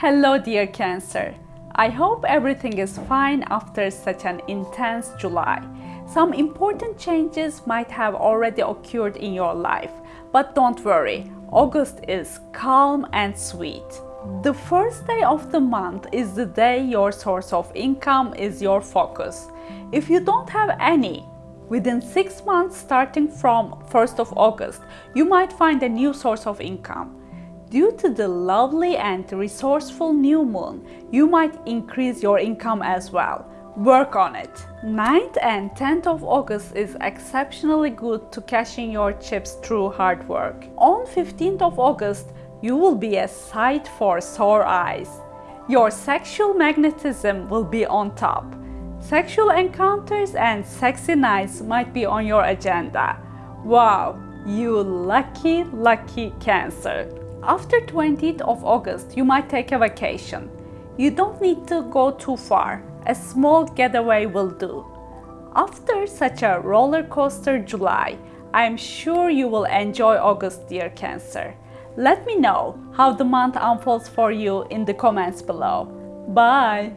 Hello dear Cancer. I hope everything is fine after such an intense July. Some important changes might have already occurred in your life, but don't worry, August is calm and sweet. The first day of the month is the day your source of income is your focus. If you don't have any, within 6 months starting from 1st of August, you might find a new source of income. Due to the lovely and resourceful new moon, you might increase your income as well. Work on it. 9th and 10th of August is exceptionally good to cash in your chips through hard work. On 15th of August, you will be a sight for sore eyes. Your sexual magnetism will be on top. Sexual encounters and sexy nights might be on your agenda. Wow, you lucky, lucky Cancer. After 20th of August, you might take a vacation. You don't need to go too far. A small getaway will do. After such a roller coaster July, I am sure you will enjoy August, dear Cancer. Let me know how the month unfolds for you in the comments below. Bye!